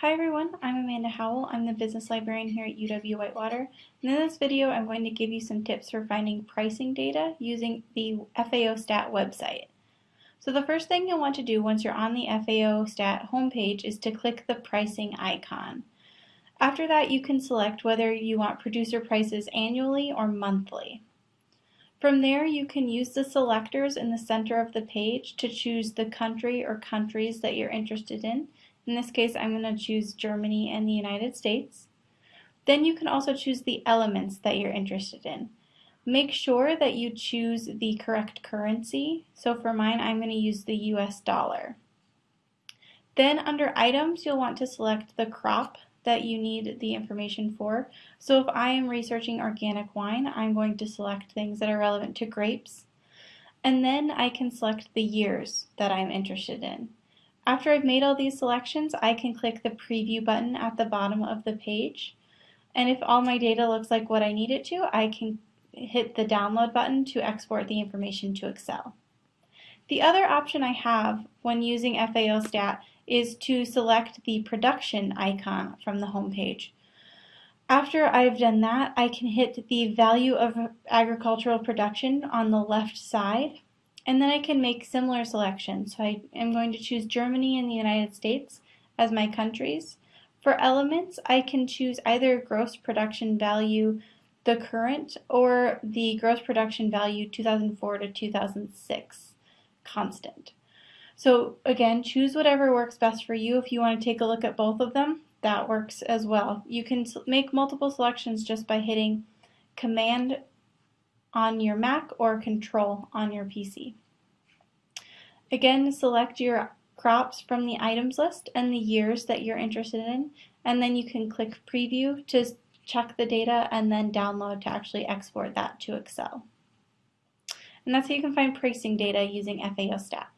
Hi everyone, I'm Amanda Howell. I'm the business librarian here at UW-Whitewater. And in this video, I'm going to give you some tips for finding pricing data using the FAO Stat website. So the first thing you'll want to do once you're on the FAO Stat homepage is to click the pricing icon. After that, you can select whether you want producer prices annually or monthly. From there, you can use the selectors in the center of the page to choose the country or countries that you're interested in in this case, I'm going to choose Germany and the United States. Then you can also choose the elements that you're interested in. Make sure that you choose the correct currency. So for mine, I'm going to use the US dollar. Then under items, you'll want to select the crop that you need the information for. So if I am researching organic wine, I'm going to select things that are relevant to grapes. And then I can select the years that I'm interested in. After I've made all these selections, I can click the preview button at the bottom of the page. And if all my data looks like what I need it to, I can hit the download button to export the information to Excel. The other option I have when using FAO Stat is to select the production icon from the home page. After I've done that, I can hit the value of agricultural production on the left side and then I can make similar selections. So I am going to choose Germany and the United States as my countries. For elements, I can choose either gross production value, the current, or the gross production value 2004 to 2006 constant. So again, choose whatever works best for you. If you want to take a look at both of them, that works as well. You can make multiple selections just by hitting Command on your Mac or Control on your PC. Again, select your crops from the items list and the years that you're interested in, and then you can click Preview to check the data and then download to actually export that to Excel. And that's how you can find pricing data using FAO Stat.